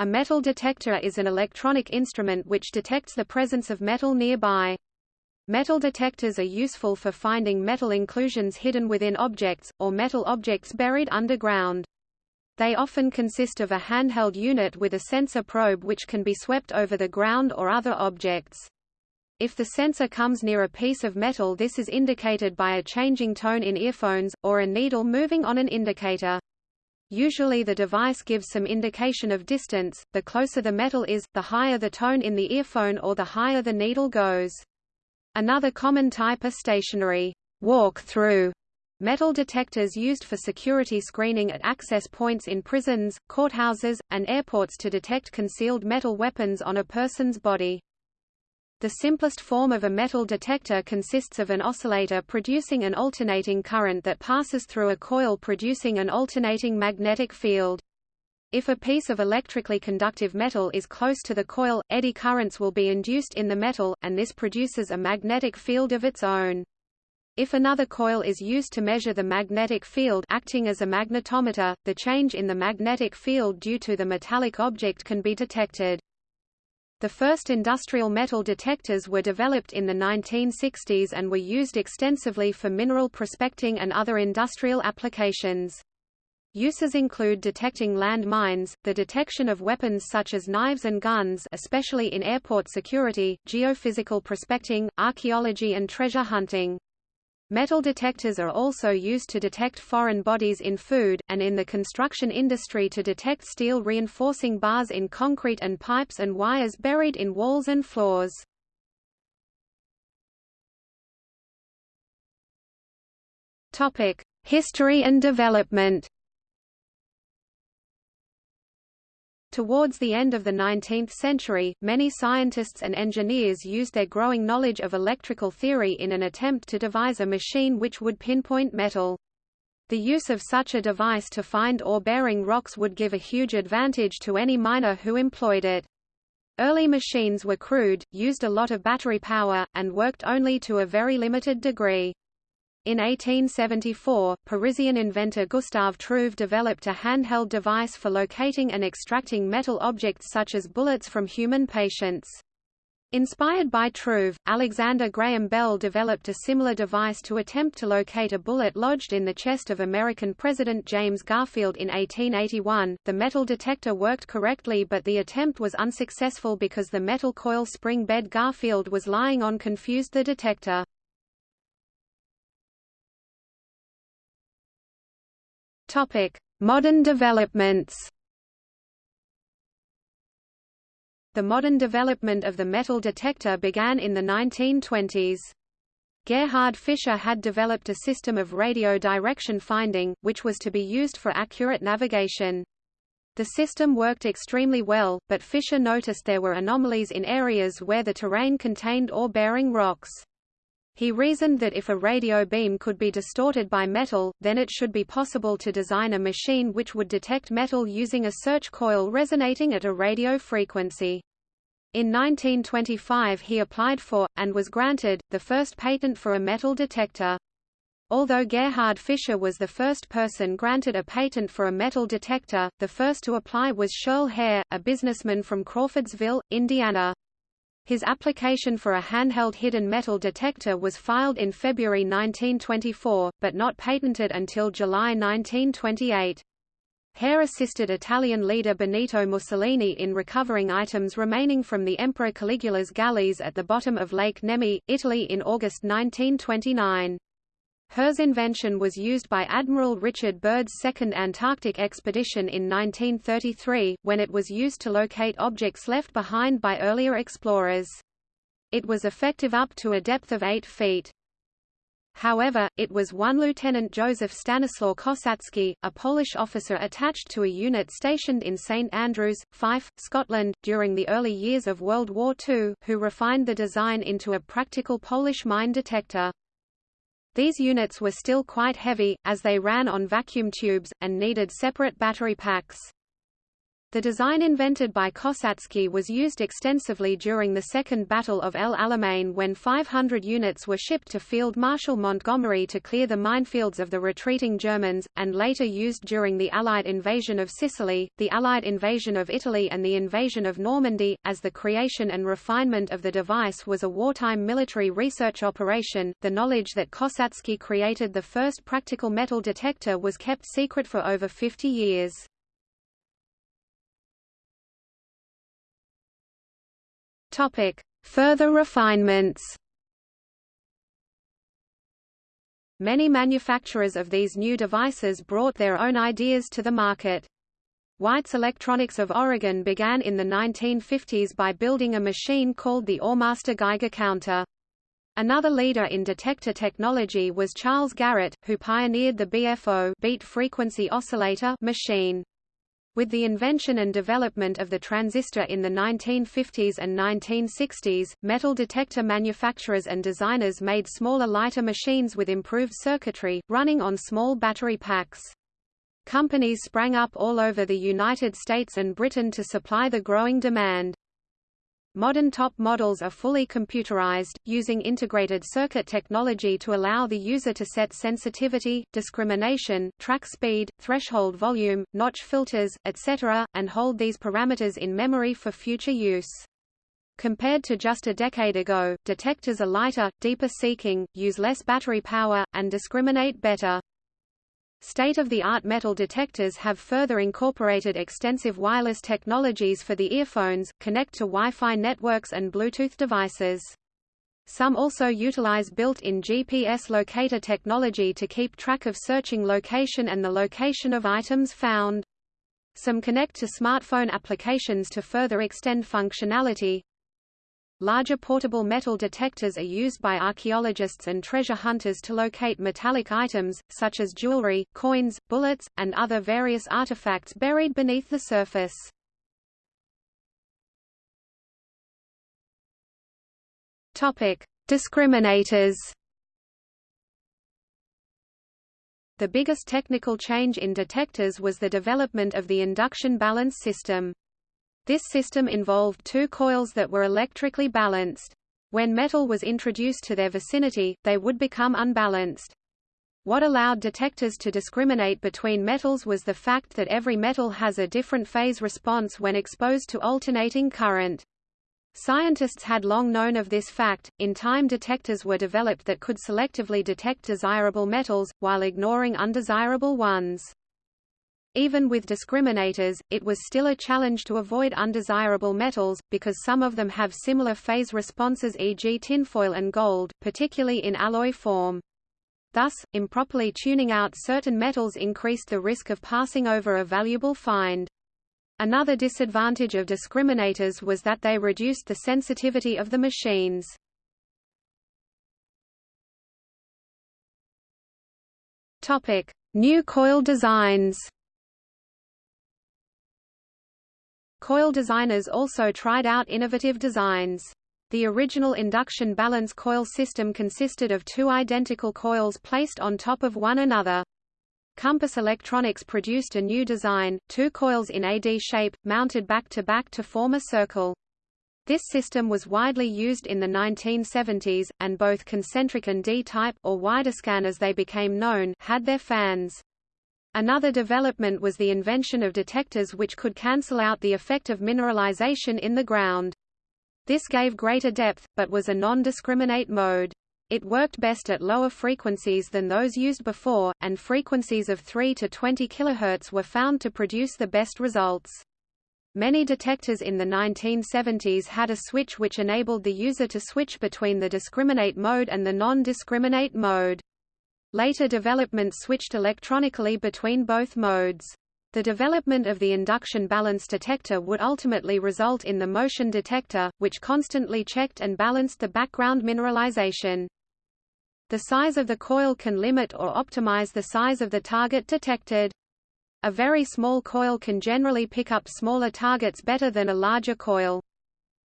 A metal detector is an electronic instrument which detects the presence of metal nearby. Metal detectors are useful for finding metal inclusions hidden within objects, or metal objects buried underground. They often consist of a handheld unit with a sensor probe which can be swept over the ground or other objects. If the sensor comes near a piece of metal this is indicated by a changing tone in earphones, or a needle moving on an indicator. Usually the device gives some indication of distance, the closer the metal is, the higher the tone in the earphone or the higher the needle goes. Another common type are stationary walk-through metal detectors used for security screening at access points in prisons, courthouses, and airports to detect concealed metal weapons on a person's body. The simplest form of a metal detector consists of an oscillator producing an alternating current that passes through a coil producing an alternating magnetic field. If a piece of electrically conductive metal is close to the coil, eddy currents will be induced in the metal, and this produces a magnetic field of its own. If another coil is used to measure the magnetic field acting as a magnetometer, the change in the magnetic field due to the metallic object can be detected. The first industrial metal detectors were developed in the 1960s and were used extensively for mineral prospecting and other industrial applications. Uses include detecting land mines, the detection of weapons such as knives and guns especially in airport security, geophysical prospecting, archaeology and treasure hunting. Metal detectors are also used to detect foreign bodies in food, and in the construction industry to detect steel reinforcing bars in concrete and pipes and wires buried in walls and floors. History and development Towards the end of the 19th century, many scientists and engineers used their growing knowledge of electrical theory in an attempt to devise a machine which would pinpoint metal. The use of such a device to find ore-bearing rocks would give a huge advantage to any miner who employed it. Early machines were crude, used a lot of battery power, and worked only to a very limited degree. In 1874, Parisian inventor Gustave Trouve developed a handheld device for locating and extracting metal objects such as bullets from human patients. Inspired by Trouve, Alexander Graham Bell developed a similar device to attempt to locate a bullet lodged in the chest of American President James Garfield in 1881. The metal detector worked correctly but the attempt was unsuccessful because the metal coil spring bed Garfield was lying on confused the detector. Topic: Modern developments. The modern development of the metal detector began in the 1920s. Gerhard Fischer had developed a system of radio direction finding, which was to be used for accurate navigation. The system worked extremely well, but Fischer noticed there were anomalies in areas where the terrain contained ore-bearing rocks. He reasoned that if a radio beam could be distorted by metal, then it should be possible to design a machine which would detect metal using a search coil resonating at a radio frequency. In 1925 he applied for, and was granted, the first patent for a metal detector. Although Gerhard Fischer was the first person granted a patent for a metal detector, the first to apply was Shirl Herr, a businessman from Crawfordsville, Indiana. His application for a handheld hidden metal detector was filed in February 1924, but not patented until July 1928. Herr assisted Italian leader Benito Mussolini in recovering items remaining from the Emperor Caligula's galleys at the bottom of Lake Nemi, Italy in August 1929. Herr's invention was used by Admiral Richard Byrd's second Antarctic expedition in 1933, when it was used to locate objects left behind by earlier explorers. It was effective up to a depth of 8 feet. However, it was one Lieutenant Joseph Stanislaw Kosacki, a Polish officer attached to a unit stationed in St Andrews, Fife, Scotland, during the early years of World War II, who refined the design into a practical Polish mine detector. These units were still quite heavy, as they ran on vacuum tubes, and needed separate battery packs. The design invented by Kosacki was used extensively during the Second Battle of El Alamein when 500 units were shipped to Field Marshal Montgomery to clear the minefields of the retreating Germans, and later used during the Allied invasion of Sicily, the Allied invasion of Italy and the invasion of Normandy, as the creation and refinement of the device was a wartime military research operation. The knowledge that Kosacki created the first practical metal detector was kept secret for over 50 years. Topic: Further refinements. Many manufacturers of these new devices brought their own ideas to the market. White's Electronics of Oregon began in the 1950s by building a machine called the Oremaster Geiger counter. Another leader in detector technology was Charles Garrett, who pioneered the BFO beat frequency oscillator machine. With the invention and development of the transistor in the 1950s and 1960s, metal detector manufacturers and designers made smaller lighter machines with improved circuitry, running on small battery packs. Companies sprang up all over the United States and Britain to supply the growing demand. Modern top models are fully computerized, using integrated circuit technology to allow the user to set sensitivity, discrimination, track speed, threshold volume, notch filters, etc., and hold these parameters in memory for future use. Compared to just a decade ago, detectors are lighter, deeper seeking, use less battery power, and discriminate better. State-of-the-art metal detectors have further incorporated extensive wireless technologies for the earphones, connect to Wi-Fi networks and Bluetooth devices. Some also utilize built-in GPS locator technology to keep track of searching location and the location of items found. Some connect to smartphone applications to further extend functionality, Larger portable metal detectors are used by archaeologists and treasure hunters to locate metallic items, such as jewelry, coins, bullets, and other various artifacts buried beneath the surface. Topic: Discriminators. The biggest technical change in detectors was the development of the induction balance system. This system involved two coils that were electrically balanced. When metal was introduced to their vicinity, they would become unbalanced. What allowed detectors to discriminate between metals was the fact that every metal has a different phase response when exposed to alternating current. Scientists had long known of this fact. In time, detectors were developed that could selectively detect desirable metals, while ignoring undesirable ones. Even with discriminators, it was still a challenge to avoid undesirable metals, because some of them have similar phase responses e.g. tinfoil and gold, particularly in alloy form. Thus, improperly tuning out certain metals increased the risk of passing over a valuable find. Another disadvantage of discriminators was that they reduced the sensitivity of the machines. Topic: New coil designs. Coil designers also tried out innovative designs. The original induction balance coil system consisted of two identical coils placed on top of one another. Compass Electronics produced a new design, two coils in AD shape, mounted back-to-back -back to form a circle. This system was widely used in the 1970s, and both concentric and D-type or Widescan as they became known had their fans. Another development was the invention of detectors which could cancel out the effect of mineralization in the ground. This gave greater depth, but was a non-discriminate mode. It worked best at lower frequencies than those used before, and frequencies of 3 to 20 kHz were found to produce the best results. Many detectors in the 1970s had a switch which enabled the user to switch between the discriminate mode and the non-discriminate mode. Later development switched electronically between both modes. The development of the induction balance detector would ultimately result in the motion detector, which constantly checked and balanced the background mineralization. The size of the coil can limit or optimize the size of the target detected. A very small coil can generally pick up smaller targets better than a larger coil.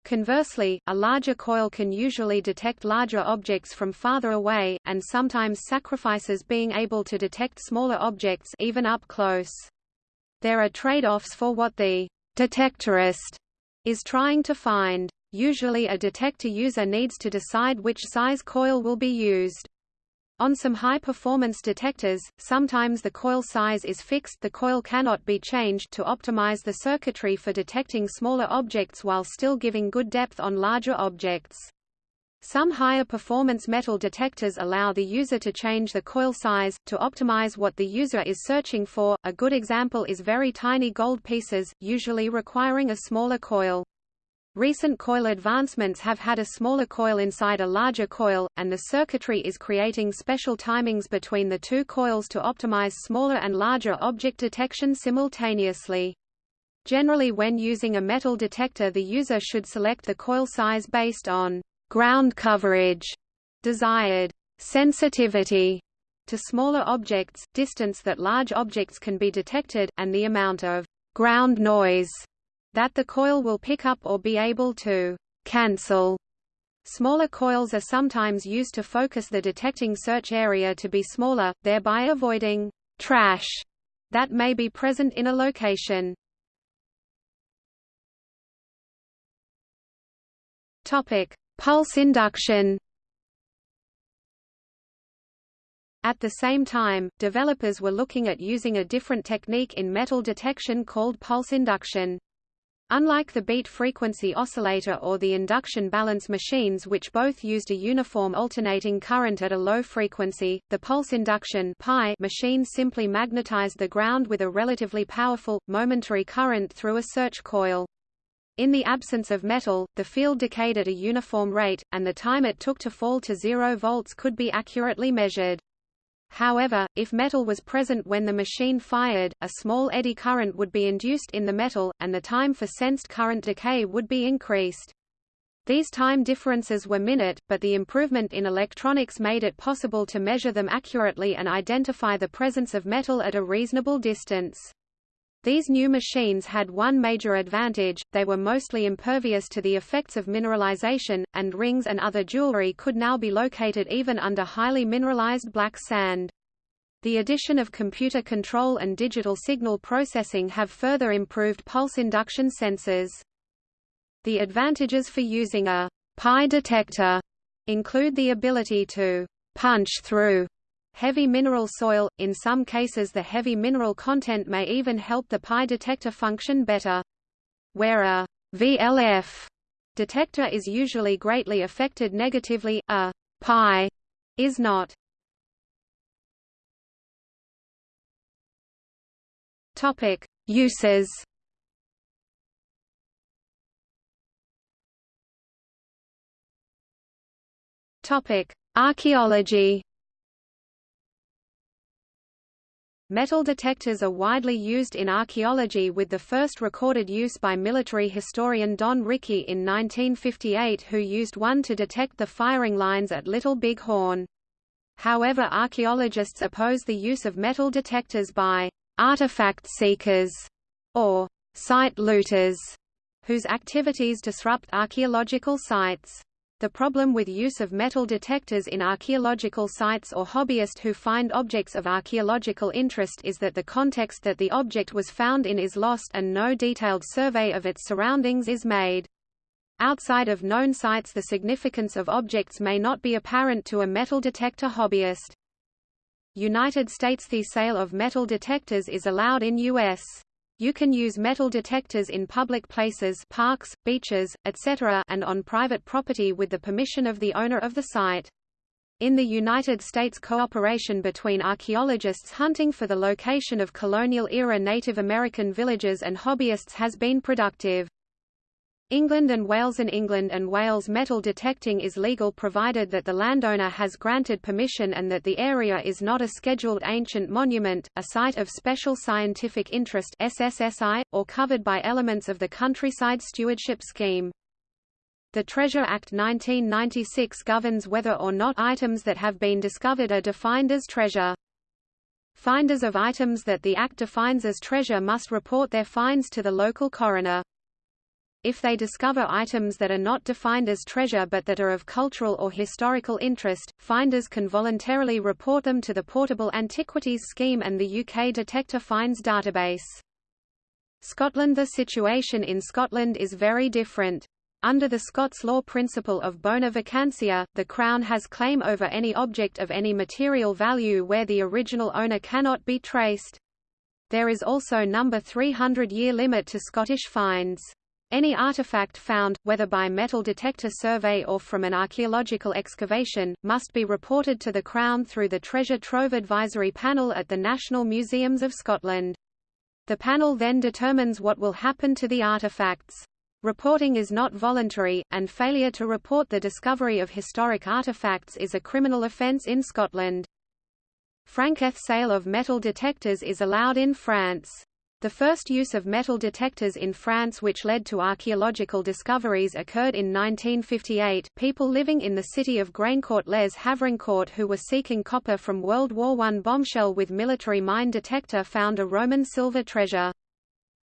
Conversely, a larger coil can usually detect larger objects from farther away, and sometimes sacrifices being able to detect smaller objects even up close. There are trade-offs for what the detectorist is trying to find. Usually a detector user needs to decide which size coil will be used. On some high-performance detectors, sometimes the coil size is fixed the coil cannot be changed to optimize the circuitry for detecting smaller objects while still giving good depth on larger objects. Some higher performance metal detectors allow the user to change the coil size, to optimize what the user is searching for. A good example is very tiny gold pieces, usually requiring a smaller coil. Recent coil advancements have had a smaller coil inside a larger coil, and the circuitry is creating special timings between the two coils to optimize smaller and larger object detection simultaneously. Generally when using a metal detector the user should select the coil size based on ground coverage, desired sensitivity to smaller objects, distance that large objects can be detected, and the amount of ground noise that the coil will pick up or be able to cancel. Smaller coils are sometimes used to focus the detecting search area to be smaller, thereby avoiding trash that may be present in a location. Topic: Pulse induction. At the same time, developers were looking at using a different technique in metal detection called pulse induction. Unlike the beat frequency oscillator or the induction balance machines which both used a uniform alternating current at a low frequency, the pulse induction machine simply magnetized the ground with a relatively powerful, momentary current through a search coil. In the absence of metal, the field decayed at a uniform rate, and the time it took to fall to zero volts could be accurately measured. However, if metal was present when the machine fired, a small eddy current would be induced in the metal, and the time for sensed current decay would be increased. These time differences were minute, but the improvement in electronics made it possible to measure them accurately and identify the presence of metal at a reasonable distance. These new machines had one major advantage, they were mostly impervious to the effects of mineralization, and rings and other jewelry could now be located even under highly mineralized black sand. The addition of computer control and digital signal processing have further improved pulse induction sensors. The advantages for using a pi detector include the ability to punch through heavy mineral soil, in some cases the heavy mineral content may even help the pi detector function better. Where a VLF detector is usually greatly affected negatively, a pi is not. Topic: Uses. Topic: Archaeology. Metal detectors are widely used in archaeology with the first recorded use by military historian Don Rickey in 1958 who used one to detect the firing lines at Little Big Horn. However archaeologists oppose the use of metal detectors by artifact seekers or site looters whose activities disrupt archaeological sites. The problem with use of metal detectors in archaeological sites or hobbyists who find objects of archaeological interest is that the context that the object was found in is lost and no detailed survey of its surroundings is made. Outside of known sites the significance of objects may not be apparent to a metal detector hobbyist. United States The sale of metal detectors is allowed in U.S. You can use metal detectors in public places parks, beaches, etc. and on private property with the permission of the owner of the site. In the United States cooperation between archaeologists hunting for the location of colonial-era Native American villages and hobbyists has been productive. England and Wales In England and Wales metal detecting is legal provided that the landowner has granted permission and that the area is not a Scheduled Ancient Monument, a Site of Special Scientific Interest SSSI, or covered by elements of the Countryside Stewardship Scheme. The Treasure Act 1996 governs whether or not items that have been discovered are defined as treasure. Finders of items that the Act defines as treasure must report their finds to the local coroner. If they discover items that are not defined as treasure but that are of cultural or historical interest, finders can voluntarily report them to the Portable Antiquities Scheme and the UK Detector Finds database. Scotland The situation in Scotland is very different. Under the Scots law principle of bona vacantia, the Crown has claim over any object of any material value where the original owner cannot be traced. There is also number 300-year limit to Scottish fines. Any artifact found, whether by metal detector survey or from an archaeological excavation, must be reported to the Crown through the Treasure Trove Advisory Panel at the National Museums of Scotland. The panel then determines what will happen to the artifacts. Reporting is not voluntary, and failure to report the discovery of historic artifacts is a criminal offence in Scotland. Franketh sale of metal detectors is allowed in France. The first use of metal detectors in France which led to archaeological discoveries occurred in 1958. People living in the city of Graincourt-les Havrincourt who were seeking copper from World War I bombshell with military mine detector found a Roman silver treasure.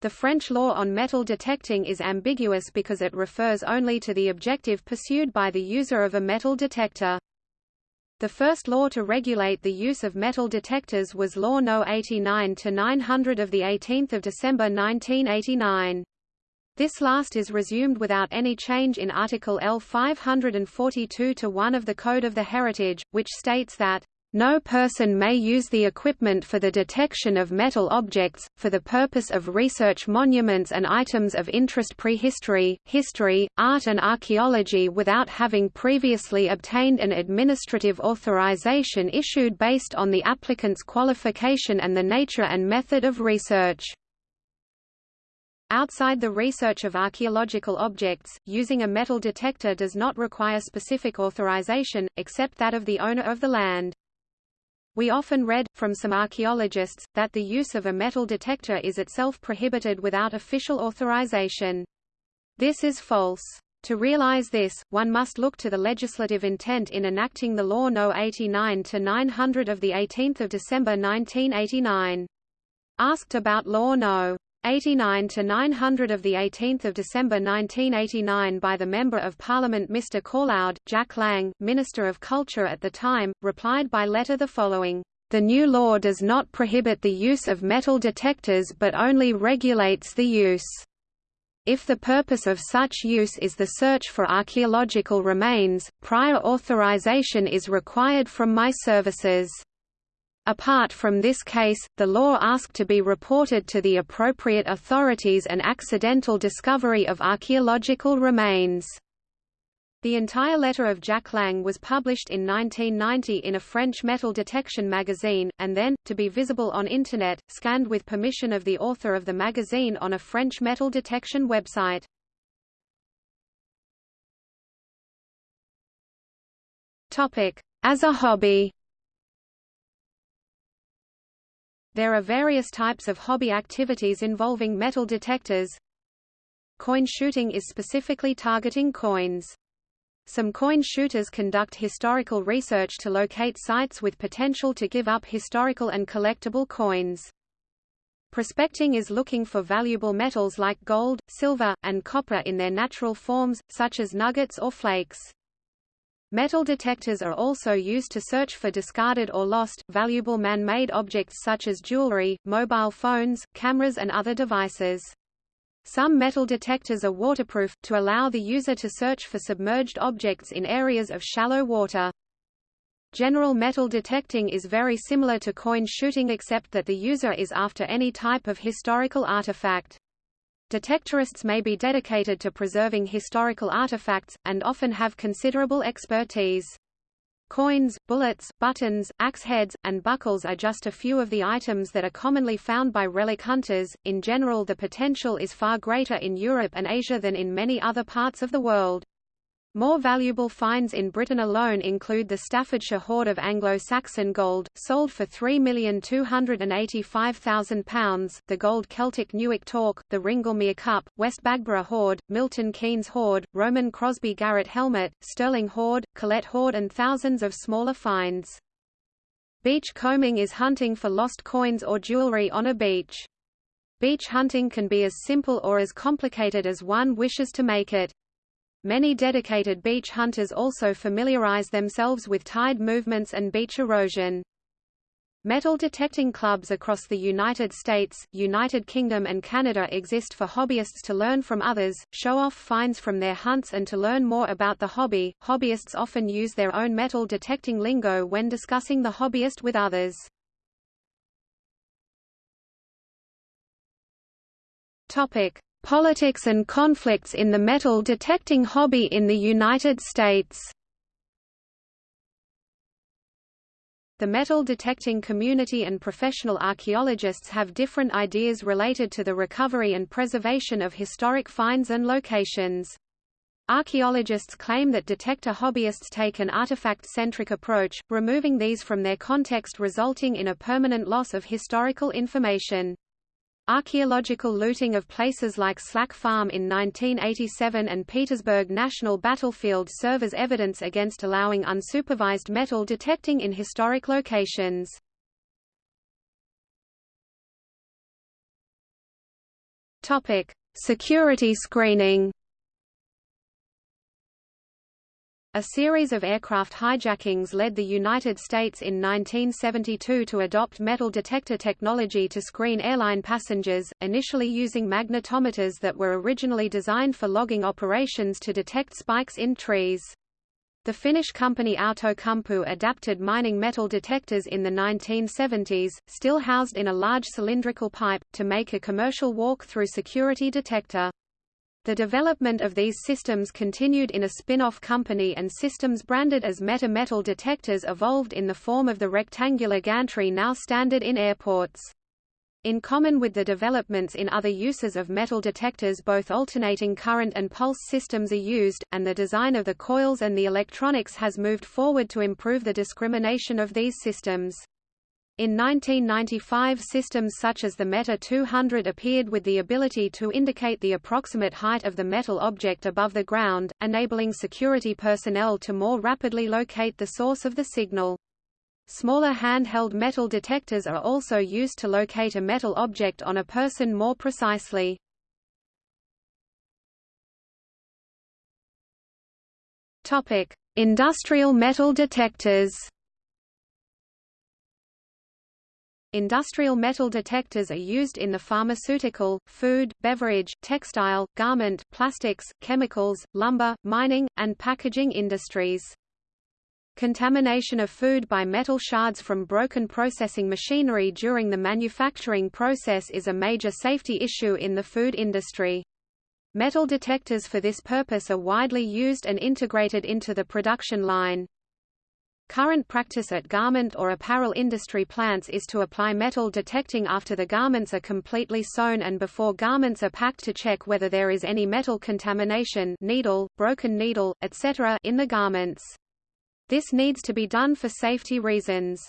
The French law on metal detecting is ambiguous because it refers only to the objective pursued by the user of a metal detector. The first law to regulate the use of metal detectors was Law No. 89-900 of 18 December 1989. This last is resumed without any change in Article L 542-1 of the Code of the Heritage, which states that no person may use the equipment for the detection of metal objects, for the purpose of research monuments and items of interest prehistory, history, art and archaeology without having previously obtained an administrative authorization issued based on the applicant's qualification and the nature and method of research. Outside the research of archaeological objects, using a metal detector does not require specific authorization, except that of the owner of the land. We often read, from some archaeologists, that the use of a metal detector is itself prohibited without official authorization. This is false. To realize this, one must look to the legislative intent in enacting the Law No. 89-900 of 18 December 1989. Asked about Law No. 89 to 900 of the 18th of December 1989 by the Member of Parliament Mr Caulaud, Jack Lang, Minister of Culture at the time, replied by letter the following: The new law does not prohibit the use of metal detectors but only regulates the use. If the purpose of such use is the search for archaeological remains, prior authorization is required from my services. Apart from this case, the law asked to be reported to the appropriate authorities an accidental discovery of archaeological remains. The entire letter of Jack Lang was published in 1990 in a French metal detection magazine, and then, to be visible on Internet, scanned with permission of the author of the magazine on a French metal detection website. As a hobby There are various types of hobby activities involving metal detectors. Coin shooting is specifically targeting coins. Some coin shooters conduct historical research to locate sites with potential to give up historical and collectible coins. Prospecting is looking for valuable metals like gold, silver, and copper in their natural forms, such as nuggets or flakes. Metal detectors are also used to search for discarded or lost, valuable man-made objects such as jewelry, mobile phones, cameras and other devices. Some metal detectors are waterproof, to allow the user to search for submerged objects in areas of shallow water. General metal detecting is very similar to coin shooting except that the user is after any type of historical artifact. Detectorists may be dedicated to preserving historical artifacts, and often have considerable expertise. Coins, bullets, buttons, axe heads, and buckles are just a few of the items that are commonly found by relic hunters. In general, the potential is far greater in Europe and Asia than in many other parts of the world. More valuable finds in Britain alone include the Staffordshire hoard of Anglo-Saxon gold, sold for £3,285,000, the gold Celtic Newark Torc, the Ringlemere Cup, West Bagborough hoard, Milton Keynes hoard, Roman Crosby Garrett helmet, Stirling hoard, Colette hoard and thousands of smaller finds. Beach combing is hunting for lost coins or jewelry on a beach. Beach hunting can be as simple or as complicated as one wishes to make it. Many dedicated beach hunters also familiarize themselves with tide movements and beach erosion. Metal detecting clubs across the United States, United Kingdom and Canada exist for hobbyists to learn from others, show off finds from their hunts and to learn more about the hobby. Hobbyists often use their own metal detecting lingo when discussing the hobbyist with others. Topic: Politics and conflicts in the metal detecting hobby in the United States. The metal detecting community and professional archaeologists have different ideas related to the recovery and preservation of historic finds and locations. Archaeologists claim that detector hobbyists take an artifact-centric approach, removing these from their context resulting in a permanent loss of historical information. Archaeological looting of places like Slack Farm in 1987 and Petersburg National Battlefield serve as evidence against allowing unsupervised metal detecting in historic locations. Security screening. A series of aircraft hijackings led the United States in 1972 to adopt metal detector technology to screen airline passengers, initially using magnetometers that were originally designed for logging operations to detect spikes in trees. The Finnish company Outokumpu adapted mining metal detectors in the 1970s, still housed in a large cylindrical pipe, to make a commercial walk-through security detector. The development of these systems continued in a spin-off company and systems branded as Metor Metal detectors evolved in the form of the rectangular gantry now standard in airports. In common with the developments in other uses of metal detectors both alternating current and pulse systems are used, and the design of the coils and the electronics has moved forward to improve the discrimination of these systems. In 1995 systems such as the Metor 200 appeared with the ability to indicate the approximate height of the metal object above the ground, enabling security personnel to more rapidly locate the source of the signal. Smaller handheld metal detectors are also used to locate a metal object on a person more precisely. Industrial metal detectors Industrial metal detectors are used in the pharmaceutical, food, beverage, textile, garment, plastics, chemicals, lumber, mining, and packaging industries. Contamination of food by metal shards from broken processing machinery during the manufacturing process is a major safety issue in the food industry. Metal detectors for this purpose are widely used and integrated into the production line. Current practice at garment or apparel industry plants is to apply metal detecting after the garments are completely sewn and before garments are packed to check whether there is any metal contamination needle, broken needle, etc. in the garments. This needs to be done for safety reasons.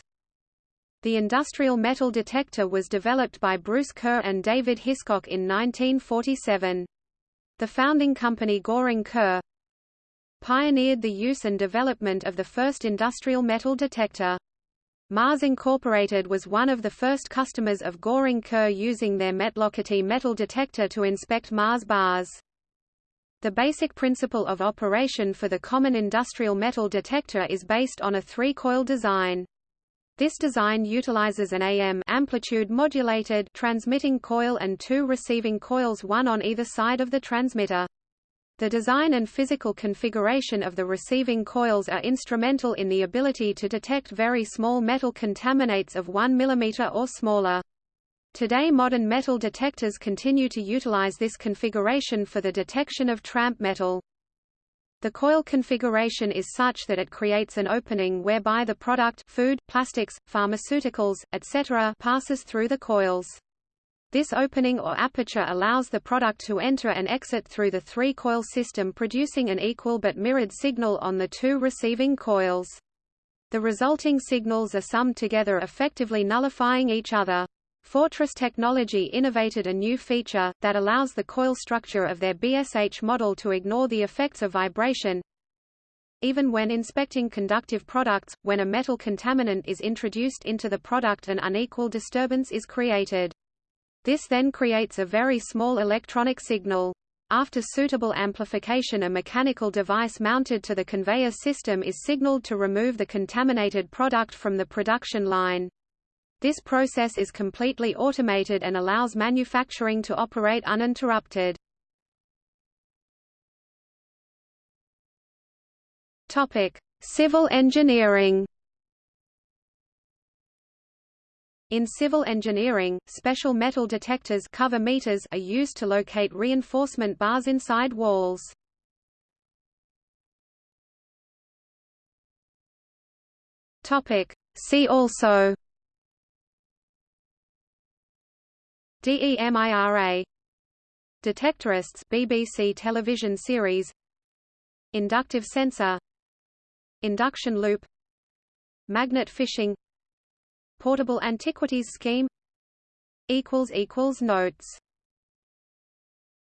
The industrial metal detector was developed by Bruce Kerr and David Hiscock in 1947. The founding company Goring Kerr, pioneered the use and development of the first industrial metal detector. Mars Incorporated was one of the first customers of Goring Kerr using their Metlokate metal detector to inspect Mars bars. The basic principle of operation for the common industrial metal detector is based on a three-coil design. This design utilizes an AM amplitude modulated transmitting coil and two receiving coils one on either side of the transmitter. The design and physical configuration of the receiving coils are instrumental in the ability to detect very small metal contaminates of 1 mm or smaller. Today modern metal detectors continue to utilize this configuration for the detection of tramp metal. The coil configuration is such that it creates an opening whereby the product food, plastics, pharmaceuticals, etc. passes through the coils. This opening or aperture allows the product to enter and exit through the three-coil system producing an equal but mirrored signal on the two receiving coils. The resulting signals are summed together effectively nullifying each other. Fortress Technology innovated a new feature, that allows the coil structure of their BSH model to ignore the effects of vibration, even when inspecting conductive products, when a metal contaminant is introduced into the product an unequal disturbance is created. This then creates a very small electronic signal. After suitable amplification a mechanical device mounted to the conveyor system is signaled to remove the contaminated product from the production line. This process is completely automated and allows manufacturing to operate uninterrupted. Topic: Civil engineering. In civil engineering, special metal detectors cover meters are used to locate reinforcement bars inside walls. Topic: See also. DEMIRA Detectorists BBC television series. Inductive sensor. Induction loop. Magnet fishing Portable antiquities scheme. Notes